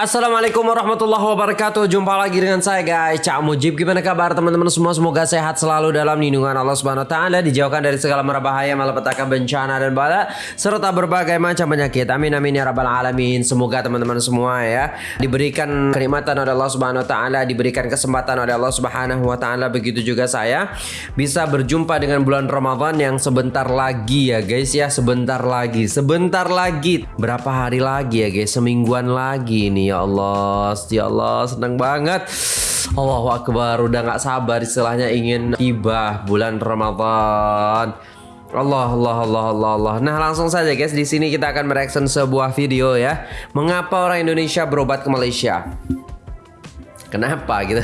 Assalamualaikum warahmatullahi wabarakatuh. Jumpa lagi dengan saya guys. Cak Mujib Gimana kabar teman-teman semua? Semoga sehat selalu dalam lindungan Allah Subhanahu Wa Taala Dijauhkan dari segala merbahaya Malapetaka bencana dan bala Serta berbagai macam penyakit. Amin amin ya rabbal alamin. Semoga teman-teman semua ya Diberikan kenikmatan oleh Allah Subhanahu Wa Taala Diberikan kesempatan oleh Allah Subhanahu Wa Taala. Begitu juga saya Bisa berjumpa dengan bulan Ramadan Yang sebentar lagi ya guys ya. Sebentar lagi Sebentar lagi. Berapa hari lagi ya guys? Semingguan lagi nih ya Allah ya Allah senang banget Allahu Akbar udah nggak sabar istilahnya ingin tiba bulan Ramadan Allah Allah Allah Allah Allah. Nah langsung saja guys di sini kita akan mereaction sebuah video ya. Mengapa orang Indonesia berobat ke Malaysia? Kenapa gitu?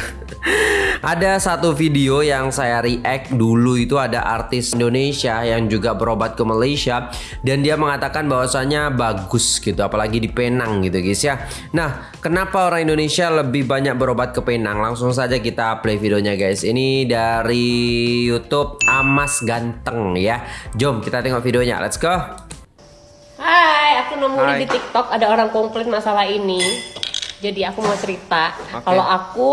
ada satu video yang saya react dulu itu ada artis Indonesia yang juga berobat ke Malaysia dan dia mengatakan bahwasanya bagus gitu apalagi di Penang gitu guys ya. Nah, kenapa orang Indonesia lebih banyak berobat ke Penang? Langsung saja kita play videonya guys. Ini dari YouTube Amas Ganteng ya. Jom kita tengok videonya. Let's go. Hai, aku nemu di TikTok ada orang komplain masalah ini. Jadi aku mau cerita, okay. kalau aku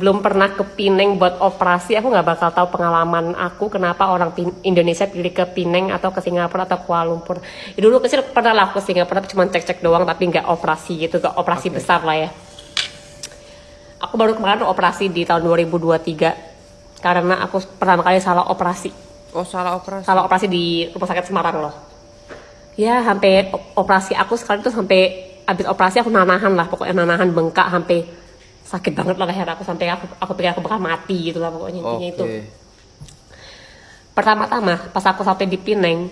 belum pernah ke Pineng buat operasi, aku nggak bakal tahu pengalaman aku kenapa orang Indonesia pilih ke Pineng atau ke Singapura atau Kuala Lumpur. Ya, dulu kecil pernah lah ke Singapura, cuma cek-cek doang, tapi nggak operasi gitu, nggak operasi okay. besar lah ya. Aku baru kemarin operasi di tahun 2023 karena aku pertama kali salah operasi. Oh salah operasi? Salah operasi di rumah sakit Semarang loh. Ya sampai operasi aku sekali tuh sampai abis operasi aku nanahan lah pokoknya nanahan bengkak sampai sakit banget lah leher aku sampai aku aku pikir aku bakal mati gitu lah pokoknya intinya okay. itu pertama-tama pas aku sampai di Pineng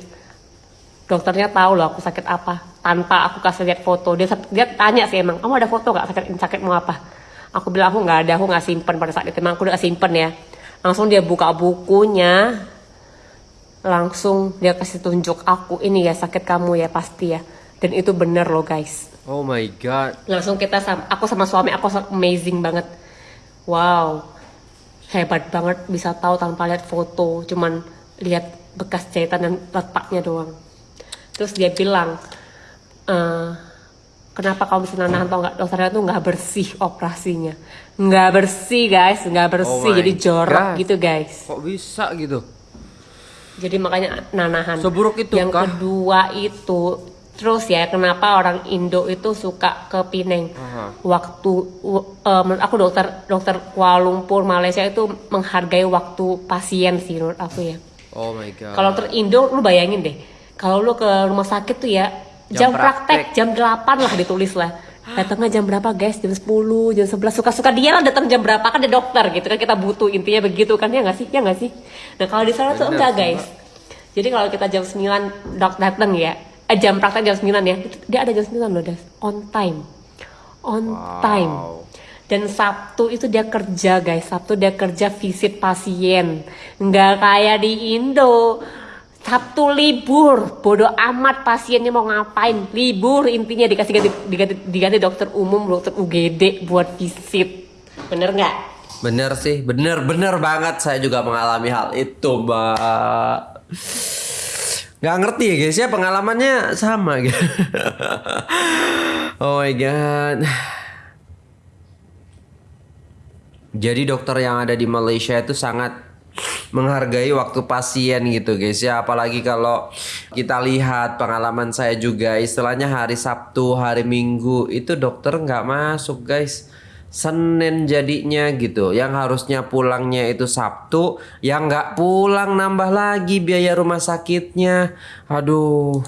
dokternya tahu loh aku sakit apa. Tanpa aku kasih lihat foto dia dia tanya sih emang kamu ada foto gak sakit sakit mau apa? Aku bilang aku nggak ada aku nggak simpen pada saat itu emang aku udah simpen ya. Langsung dia buka bukunya langsung dia kasih tunjuk aku ini ya sakit kamu ya pasti ya. Dan itu bener loh guys Oh my god. Langsung kita sama aku sama suami aku amazing banget. Wow. Hebat banget bisa tahu tanpa lihat foto, cuman lihat bekas jahitan dan letaknya doang. Terus dia bilang, e, kenapa kamu bisa nahan tau nggak dokternya tuh nggak bersih operasinya, nggak bersih guys, nggak bersih, oh jadi jorok God. gitu guys. Kok bisa gitu? Jadi makanya nanahan. Seburuk itu Yang kah? kedua itu Terus ya, kenapa orang Indo itu suka ke Pineng? Uh-huh. Waktu uh, menurut aku dokter dokter Kuala Lumpur Malaysia itu menghargai waktu pasien sih menurut aku ya. Oh my god. Kalau dokter Indo lu bayangin deh. Kalau lu ke rumah sakit tuh ya jam, jam praktek, jam 8 lah ditulis lah. Datangnya jam berapa guys? Jam 10, jam 11 Suka-suka dia lah datang jam berapa kan ada dokter gitu kan Kita butuh intinya begitu kan ya nggak sih? Ya nggak sih? Nah kalau di sana tuh enggak guys Jadi kalau kita jam 9 dok datang ya jam praktek jam 9 ya. Dia ada jam 9 loh das on time. On wow. time dan Sabtu itu dia kerja guys. Sabtu dia kerja visit pasien. Nggak kayak di Indo. Sabtu libur. Bodoh amat pasiennya mau ngapain. Libur. Intinya dikasih ganti, diganti, diganti dokter umum dokter UGD buat visit. Bener nggak? Bener sih. Bener bener banget. Saya juga mengalami hal itu mbak nggak ngerti ya guys ya pengalamannya sama gitu. oh my god. Jadi dokter yang ada di Malaysia itu sangat menghargai waktu pasien gitu guys ya apalagi kalau kita lihat pengalaman saya juga istilahnya hari Sabtu hari Minggu itu dokter nggak masuk guys Senin jadinya gitu. Yang harusnya pulangnya itu Sabtu yang nggak pulang nambah lagi biaya rumah sakitnya. Aduh.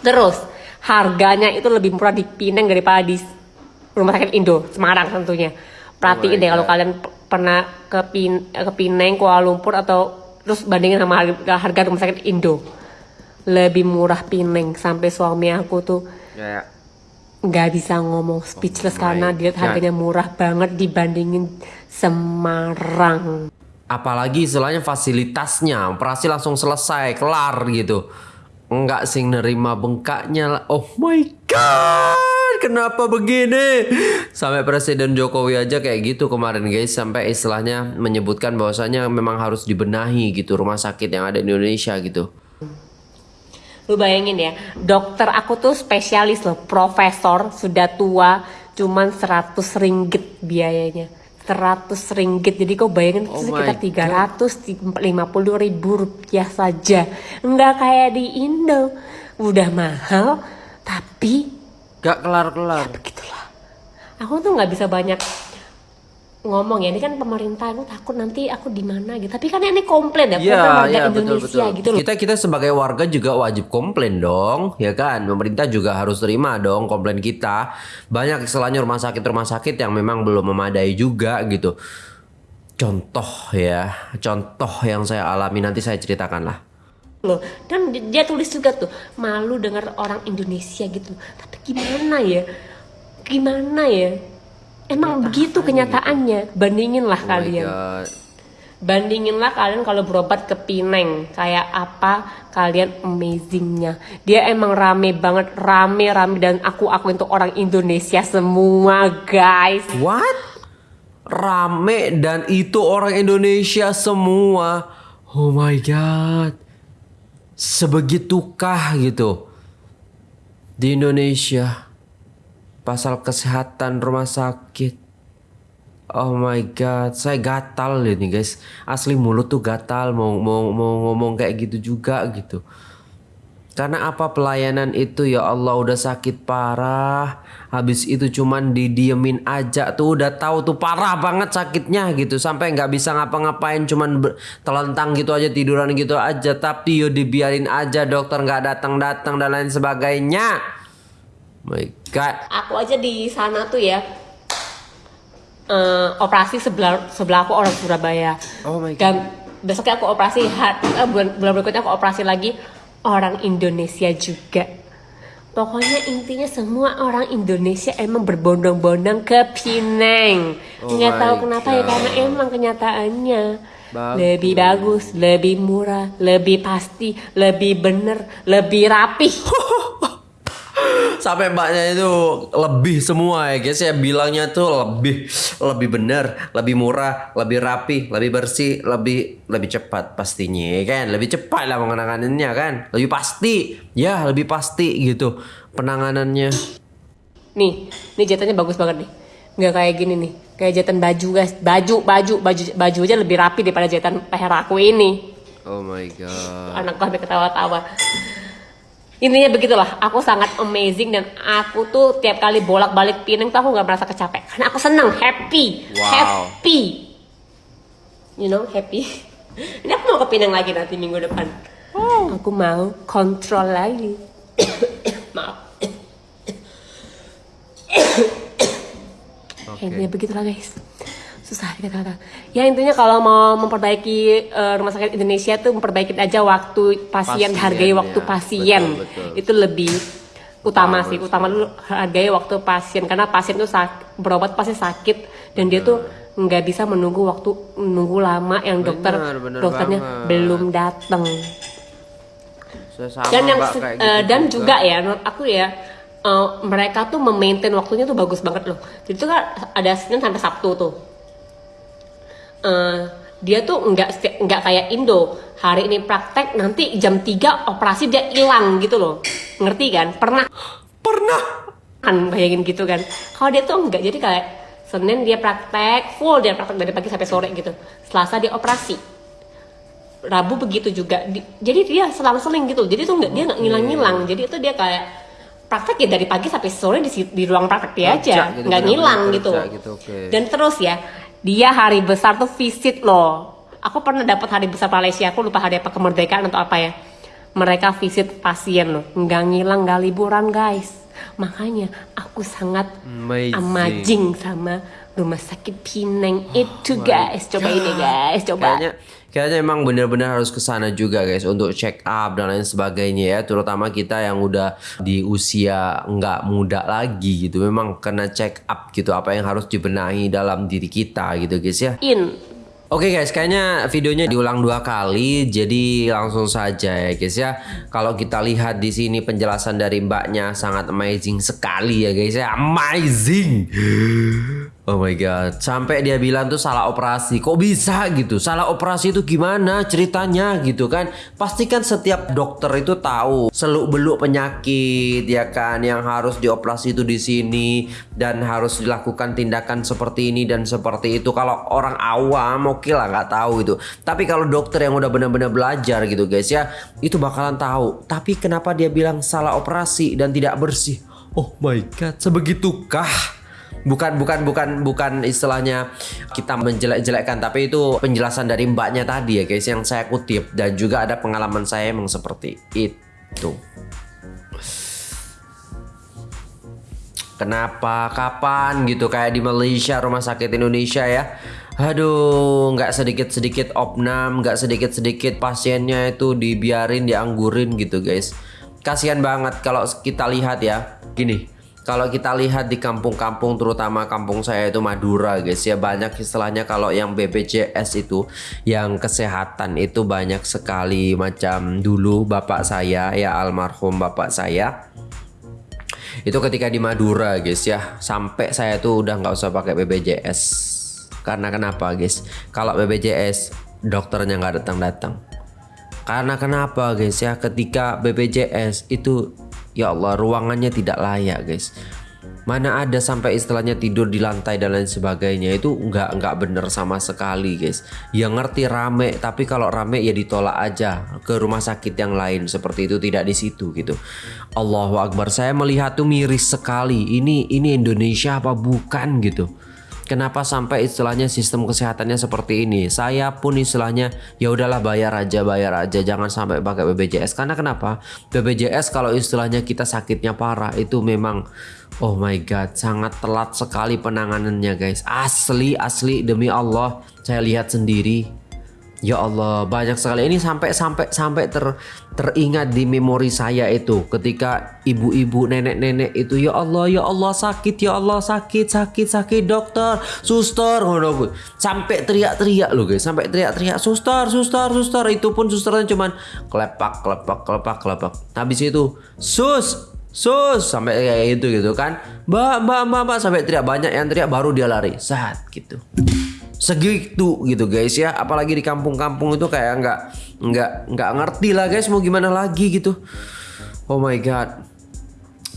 Terus harganya itu lebih murah di Pineng daripada di rumah sakit Indo Semarang tentunya. Perhatiin oh deh kalau kalian pernah ke Pin ke Pineng Kuala Lumpur atau terus bandingin sama harga, harga rumah sakit Indo. Lebih murah Pineng sampai suami aku tuh. Ya, ya nggak bisa ngomong speechless oh karena dia harganya murah banget dibandingin Semarang. Apalagi istilahnya fasilitasnya, operasi langsung selesai, kelar gitu. Enggak sih nerima bengkaknya. Oh my god, kenapa begini? Sampai Presiden Jokowi aja kayak gitu kemarin guys, sampai istilahnya menyebutkan bahwasanya memang harus dibenahi gitu rumah sakit yang ada di Indonesia gitu. Lu bayangin ya, dokter aku tuh spesialis loh, profesor, sudah tua, cuman 100 ringgit biayanya. 100 ringgit jadi kau bayangin Oh sekitar 350 ribu rupiah saja. Nggak kayak di Indo. Udah mahal tapi Gak kelar-kelar. begitulah. Aku tuh nggak bisa banyak ngomong ya ini kan pemerintah aku takut nanti aku di mana gitu tapi kan ini komplain ya Iya, program warga iya betul Indonesia betul. gitu loh Kita kita sebagai warga juga wajib komplain dong, ya kan? Pemerintah juga harus terima dong komplain kita. Banyak istilahnya rumah sakit rumah sakit yang memang belum memadai juga gitu. Contoh ya, contoh yang saya alami nanti saya ceritakan lah. loh dan di- dia tulis juga tuh malu dengar orang Indonesia gitu tapi gimana ya gimana ya emang begitu kenyataannya. Bandingin lah Oh kalian. Bandinginlah kalian kalau berobat ke Pineng kayak apa? Kalian amazingnya. Dia emang rame banget. Rame rame. Dan aku aku itu orang Indonesia semua guys. What? Rame dan itu orang Indonesia semua. Oh my god. Sebegitukah gitu di Indonesia pasal kesehatan rumah sakit. Oh my god, saya gatal ini guys. Asli mulut tuh gatal mau mau mau ngomong kayak gitu juga gitu. Karena apa pelayanan itu ya Allah udah sakit parah. Habis itu cuman didiemin aja tuh udah tahu tuh parah banget sakitnya gitu. Sampai nggak bisa ngapa-ngapain cuman telentang gitu aja tiduran gitu aja. Tapi yo dibiarin aja dokter nggak datang-datang dan lain sebagainya. My God. aku aja di sana tuh ya eh, operasi sebelah sebelah aku orang Surabaya Oh my God. dan besoknya aku operasi ha- eh, bulan bulan berikutnya aku operasi lagi orang Indonesia juga pokoknya intinya semua orang Indonesia emang berbondong-bondong ke Pineng Oh nggak tahu kenapa ya karena emang kenyataannya Bagus. lebih bagus lebih murah lebih pasti lebih bener lebih rapih Sampai mbaknya itu lebih semua ya guys ya bilangnya tuh lebih lebih benar, lebih murah, lebih rapi, lebih bersih, lebih lebih cepat pastinya ya kan. Lebih cepat lah penanganannya kan. Lebih pasti. Ya, lebih pasti gitu penanganannya. Nih, nih jahitannya bagus banget nih. Nggak kayak gini nih. Kayak jahitan baju guys. Baju, baju, baju, baju aja lebih rapi daripada jahitan leher aku ini. Oh my god. Anak gue ketawa-tawa. Intinya begitulah, aku sangat amazing dan aku tuh tiap kali bolak-balik Pineng tuh aku nggak merasa kecapek. Karena aku seneng, happy, Wow. happy. You know, happy. Ini aku mau ke Pineng lagi nanti minggu depan. Aku mau kontrol lagi. Maaf. Oke. Intinya begitulah guys. Susah dikata-kata. Ya intinya kalau mau memperbaiki eh, rumah sakit Indonesia tuh memperbaiki aja waktu pasien, Pasien, hargai waktu ya. pasien. Betul, betul. Itu lebih utama, Utama sih. Utama dulu hargai waktu pasien karena pasien tuh sak- berobat pasti sakit dan dia tuh nggak bisa menunggu waktu menunggu lama yang dokter benar dokternya banget. belum datang. Dan yang Mbak, eh, gitu dan juga ya menurut aku ya eh, mereka tuh memaintain waktunya tuh bagus banget loh jadi tuh kan ada Senin sampai Sabtu tuh Eh, dia tuh nggak nggak kayak Indo. Hari ini praktek nanti jam 3 operasi dia hilang gitu loh. Ngerti kan? Pernah. Pernah. kan bayangin gitu kan. Kalau dia tuh enggak jadi kayak Senin dia praktek full dia praktek dari pagi sampai sore gitu. Selasa dia operasi. Rabu begitu juga. Di- jadi dia selang-seling gitu. Jadi tuh enggak dia nggak ngilang-ngilang. Jadi itu dia kayak praktek ya dari pagi sampai sore di, di ruang praktek dia Kerja aja. gitu, nggak ngilang kerja gitu. gitu, oke. dan terus ya dia hari besar tuh visit loh. Aku pernah dapat hari besar Malaysia aku lupa hari apa kemerdekaan atau apa ya. Mereka visit pasien loh. Nggak ngilang nggak liburan guys. Makanya aku sangat Amazing. amazing sama rumah sakit Pineng itu guys. Coba ini guys. Coba. Kayaknya kayaknya emang benar-benar harus ke sana juga guys untuk check up dan lain sebagainya ya. Terutama kita yang udah di usia nggak muda lagi gitu. Memang kena check up gitu apa yang harus dibenahi dalam diri kita gitu guys ya. In. Oke guys, kayaknya videonya diulang dua kali, jadi langsung saja ya guys ya. Kalau kita lihat di sini penjelasan dari mbaknya sangat amazing sekali ya guys ya, amazing. Oh my god, sampai dia bilang tuh salah operasi. Kok bisa gitu? Salah operasi itu gimana ceritanya gitu kan? Pastikan setiap dokter itu tahu seluk-beluk penyakit ya kan yang harus dioperasi itu di sini dan harus dilakukan tindakan seperti ini dan seperti itu. Kalau orang awam oke lah nggak tahu itu. Tapi kalau dokter yang udah benar-benar belajar gitu guys ya, itu bakalan tahu. Tapi kenapa dia bilang salah operasi dan tidak bersih? Oh my god, sebegitukah? Bukan bukan bukan bukan istilahnya kita menjelek-jelekkan tapi itu penjelasan dari mbaknya tadi ya guys yang saya kutip dan juga ada pengalaman saya emang seperti itu Kenapa? Kapan gitu kayak di Malaysia rumah sakit Indonesia ya? Aduh, nggak sedikit-sedikit opnam, nggak sedikit-sedikit pasiennya itu dibiarin, dianggurin gitu guys. Kasihan banget kalau kita lihat ya. Gini, kalau kita lihat di kampung-kampung terutama kampung saya itu Madura guys ya banyak istilahnya kalau yang BPJS itu yang kesehatan itu banyak sekali macam. Dulu bapak saya ya almarhum bapak saya itu ketika di Madura guys ya sampai saya tuh udah nggak usah pakai BPJS karena kenapa guys? Kalau BPJS dokternya nggak datang-datang. Karena kenapa guys ya ketika BPJS itu Ya Allah ruangannya tidak layak guys. Mana ada sampai istilahnya tidur di lantai dan lain sebagainya. Itu nggak nggak bener sama sekali guys. Yang ngerti rame. Tapi kalau rame ya ditolak aja ke rumah sakit yang lain. Seperti itu tidak di situ gitu. Allahu Akbar. Saya melihat tuh miris sekali. Ini ini Indonesia apa bukan gitu Kenapa sampai istilahnya sistem kesehatannya seperti ini? Saya pun istilahnya ya udahlah bayar aja, bayar aja, jangan sampai pakai BPJS. Karena kenapa? BPJS kalau istilahnya kita sakitnya parah itu memang oh my god, sangat telat sekali penanganannya guys. Asli, asli demi Allah, saya lihat sendiri Ya Allah, banyak sekali. Ini sampai sampai sampai ter teringat di memori saya itu. Ketika ibu-ibu nenek-nenek itu ya Allah ya Allah sakit ya Allah sakit sakit sakit dokter suster. Ngono sampai teriak-teriak loh guys. Sampai teriak-teriak suster suster suster. Itu pun susternya cuman kelepak kelepak kelepak kelepak. Habis itu sus sus. Sampai kayak gitu gitu kan. Mbak mbak mbak mbak. Sampai teriak. Banyak yang teriak baru dia lari. Saat gitu segitu gitu guys ya. Apalagi di kampung-kampung itu kayak nggak nggak nggak ngerti lah guys mau gimana lagi gitu. Oh my god.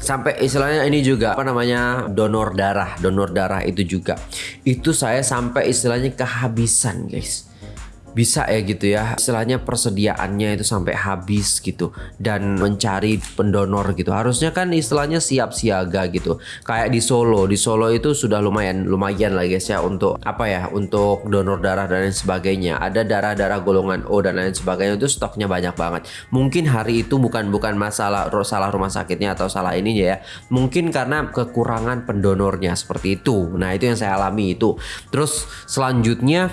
Sampai istilahnya ini juga apa namanya donor darah donor darah itu juga. Itu saya sampai istilahnya kehabisan guys bisa ya gitu ya. Istilahnya persediaannya itu sampai habis gitu. Dan mencari pendonor gitu. Harusnya kan istilahnya siap siaga gitu. Kayak di Solo. Di Solo itu sudah lumayan lumayan lah guys ya untuk apa ya untuk donor darah dan lain sebagainya. Ada darah-darah golongan O dan lain sebagainya itu stoknya banyak banget. Mungkin hari itu bukan bukan masalah salah rumah sakitnya atau salah ininya ya. Mungkin karena kekurangan pendonornya seperti itu. Nah itu yang saya alami itu. Terus selanjutnya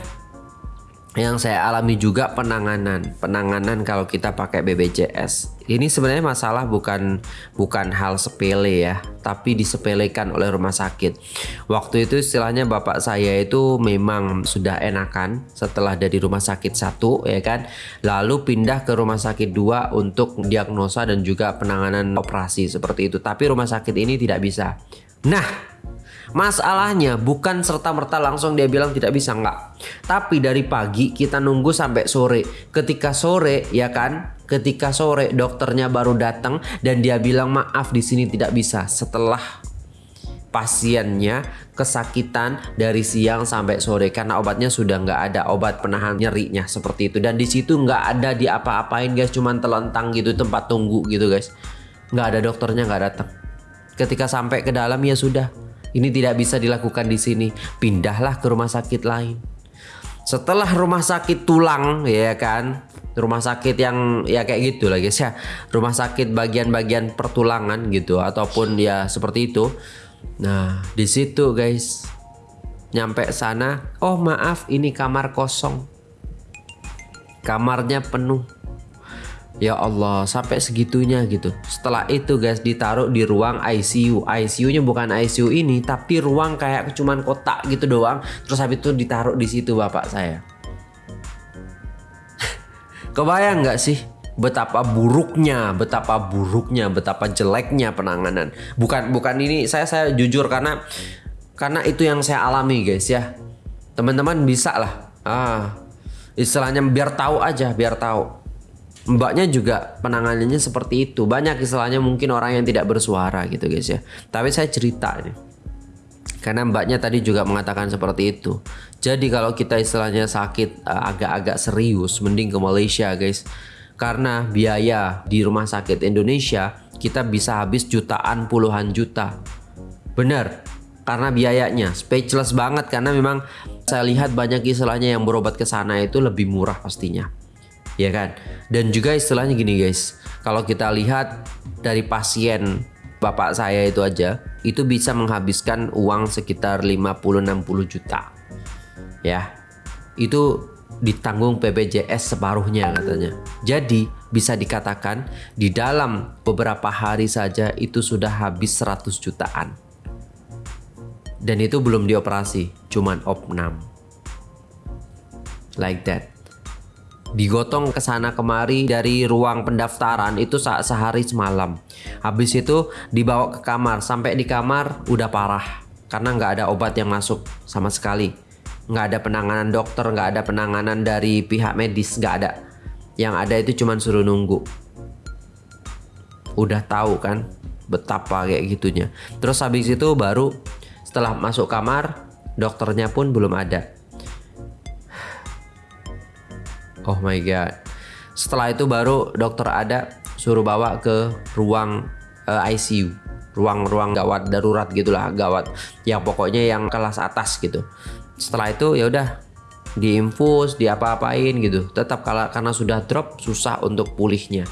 yang saya alami juga penanganan penanganan kalau kita pakai BPJS ini sebenarnya masalah bukan bukan hal sepele ya tapi disepelekan oleh rumah sakit. Waktu itu istilahnya bapak saya itu memang sudah enakan setelah dari rumah sakit satu ya kan? Lalu pindah ke rumah sakit dua untuk diagnosa dan juga penanganan operasi seperti itu. Tapi rumah sakit ini tidak bisa. Nah Masalahnya bukan serta-merta langsung dia bilang tidak bisa enggak. Tapi dari pagi kita nunggu sampai sore. Ketika sore ya kan, ketika sore dokternya baru datang dan dia bilang maaf di sini tidak bisa. Setelah pasiennya kesakitan dari siang sampai sore karena obatnya sudah nggak ada obat penahan nyerinya seperti itu. Dan di situ nggak ada di apa-apain guys cuman telentang gitu tempat tunggu gitu guys. Nggak ada dokternya nggak datang. Ketika sampai ke dalam ya sudah ini tidak bisa dilakukan di sini. Pindahlah ke rumah sakit lain. Setelah rumah sakit tulang ya kan, rumah sakit yang ya kayak gitu lah guys ya. Rumah sakit bagian-bagian pertulangan gitu ataupun ya seperti itu. Nah, di situ guys nyampe sana, oh maaf ini kamar kosong. Kamarnya penuh Ya Allah, sampai segitunya gitu. Setelah itu guys ditaruh di ruang ICU. ICU-nya bukan ICU ini, tapi ruang kayak cuman kotak gitu doang. Terus habis itu ditaruh di situ bapak saya. Kebayang nggak sih betapa buruknya, betapa buruknya, betapa jeleknya penanganan. Bukan bukan ini saya saya jujur karena karena itu yang saya alami guys ya teman-teman bisa lah ah istilahnya biar tahu aja biar tahu mbaknya juga penanganannya seperti itu. Banyak istilahnya mungkin orang yang tidak bersuara gitu guys ya. Tapi saya cerita nih karena mbaknya tadi juga mengatakan seperti itu. Jadi kalau kita istilahnya sakit eh, agak-agak serius mending ke Malaysia guys. Karena biaya di rumah sakit Indonesia kita bisa habis jutaan puluhan juta. Benar. Karena biayanya. Speechless banget karena memang saya lihat banyak istilahnya yang berobat ke sana itu lebih murah pastinya ya kan? Dan juga istilahnya gini guys. Kalau kita lihat dari pasien bapak saya itu aja itu bisa menghabiskan uang sekitar 50-60 juta. Ya. Itu ditanggung BPJS separuhnya katanya. Jadi bisa dikatakan di dalam beberapa hari saja itu sudah habis 100 jutaan. Dan itu belum dioperasi, cuman opnam. Like that. Digotong ke sana kemari dari ruang pendaftaran itu saat sehari semalam. Habis itu dibawa ke kamar, sampai di kamar udah parah karena nggak ada obat yang masuk sama sekali. Nggak ada penanganan dokter, nggak ada penanganan dari pihak medis, nggak ada. Yang ada itu cuman suruh nunggu. Udah tahu kan betapa kayak gitunya. Terus habis itu baru setelah masuk kamar, dokternya pun belum ada. Oh my god. Setelah itu baru dokter ada suruh bawa ke ruang uh, eh, ICU, ruang-ruang gawat darurat gitulah, gawat yang pokoknya yang kelas atas gitu. Setelah itu ya udah diinfus, diapa-apain gitu. Tetap kalau karena sudah drop susah untuk pulihnya.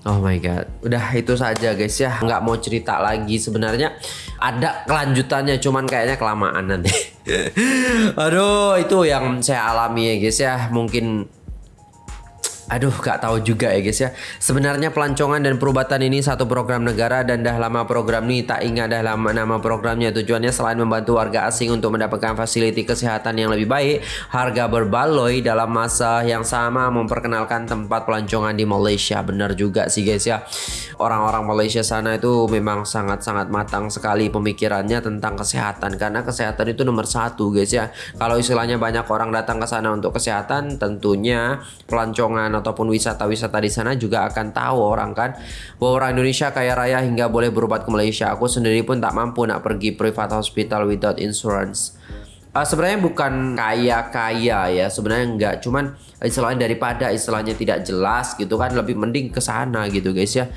Oh my god, udah itu saja guys ya, nggak mau cerita lagi. Sebenarnya ada kelanjutannya, cuman kayaknya kelamaan nanti. Aduh, itu yang saya alami ya guys ya, mungkin Aduh gak tahu juga ya guys ya. Sebenarnya pelancongan dan perubatan ini satu program negara Dan dah lama program ini. Tak ingat dah lama nama programnya. Tujuannya selain membantu warga asing untuk mendapatkan fasiliti kesehatan yang lebih baik Harga berbaloi dalam masa yang sama memperkenalkan tempat pelancongan di Malaysia. Benar juga sih guys ya. Orang-orang Malaysia sana itu memang sangat-sangat matang sekali pemikirannya tentang kesehatan. Karena kesehatan itu nomor satu guys ya. Kalau istilahnya banyak orang datang ke sana untuk kesehatan Tentunya pelancongan ataupun wisata-wisata di sana juga akan tahu orang kan bahwa orang Indonesia kaya raya hingga boleh berobat ke Malaysia. Aku sendiri pun tak mampu nak pergi private hospital without insurance. Uh, sebenarnya bukan kaya-kaya ya sebenarnya enggak cuman istilahnya daripada istilahnya tidak jelas gitu kan lebih mending ke sana gitu guys ya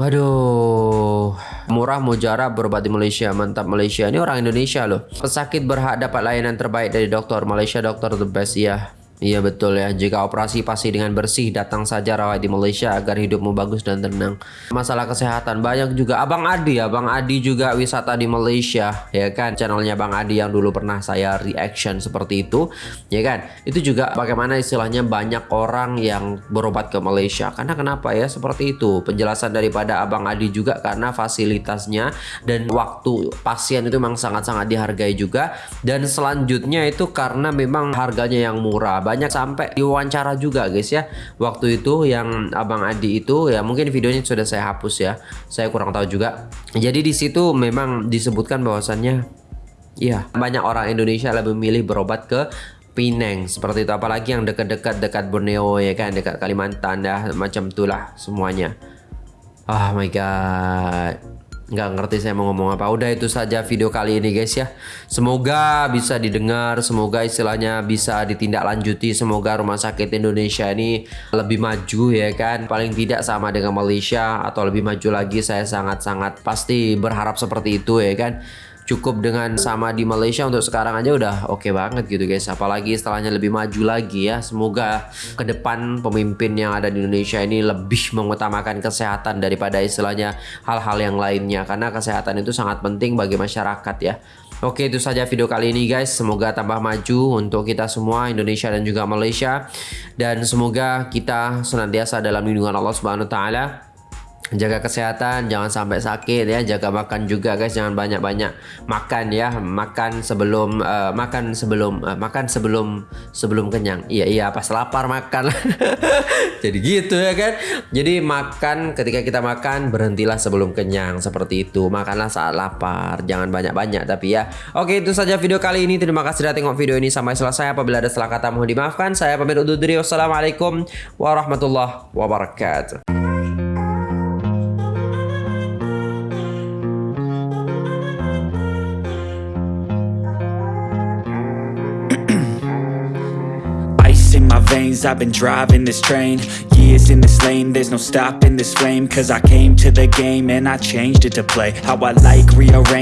Aduh, murah mujara berobat di Malaysia, mantap Malaysia. Ini orang Indonesia loh. Pesakit berhak dapat layanan terbaik dari dokter Malaysia, dokter the best ya. Iya betul ya, jika operasi pasti dengan bersih, datang saja rawat di Malaysia agar hidupmu bagus dan tenang. Masalah kesehatan banyak juga. Abang Adi, Abang Adi juga wisata di Malaysia, ya kan? Channelnya Bang Adi yang dulu pernah saya reaction seperti itu, ya kan? Itu juga bagaimana istilahnya banyak orang yang berobat ke Malaysia. Karena kenapa ya seperti itu? Penjelasan daripada Abang Adi juga karena fasilitasnya dan waktu pasien itu memang sangat-sangat dihargai juga. Dan selanjutnya itu karena memang harganya yang murah banyak sampai diwawancara juga guys ya. Waktu itu yang abang Adi itu ya mungkin videonya sudah saya hapus ya. Saya kurang tahu juga. Jadi di situ memang disebutkan bahwasannya ya banyak orang Indonesia lebih memilih berobat ke Pineng seperti itu. Apalagi yang dekat-dekat dekat Borneo ya kan? Dekat Kalimantan dah macam itulah semuanya. Oh my god nggak ngerti saya mau ngomong apa. Udah itu saja video kali ini guys ya. Semoga bisa didengar semoga istilahnya bisa ditindaklanjuti semoga rumah sakit Indonesia ini lebih maju ya kan. Paling tidak sama dengan Malaysia atau lebih maju lagi saya sangat-sangat pasti berharap seperti itu ya kan cukup dengan sama di Malaysia untuk sekarang aja udah oke okay banget gitu guys. Apalagi setelahnya lebih maju lagi ya. Semoga ke depan pemimpin yang ada di Indonesia ini lebih mengutamakan kesehatan daripada istilahnya hal-hal yang lainnya. Karena kesehatan itu sangat penting bagi masyarakat ya. Oke itu saja video kali ini guys. Semoga tambah maju untuk kita semua Indonesia dan juga Malaysia. Dan semoga kita senantiasa dalam lindungan Allah Subhanahu Wa Taala jaga kesehatan jangan sampai sakit ya. Jaga makan juga guys. Jangan banyak-banyak makan ya. Makan sebelum eh, makan sebelum eh, makan sebelum sebelum kenyang. Iya iya pas lapar makan. Jadi gitu ya kan? Jadi makan ketika kita makan berhentilah sebelum kenyang. Seperti itu. Makanlah saat lapar. Jangan banyak-banyak. Tapi ya oke itu saja video kali ini. Terima kasih sudah tengok video ini sampai selesai. Apabila ada salah kata mohon dimaafkan. Saya pamit undur diri. Wassalamualaikum warahmatullahi wabarakatuh veins, I've been driving this train. Years in this lane, there's no stopping this flame. Cause I came to the game and I changed it to play. How I like, rearrange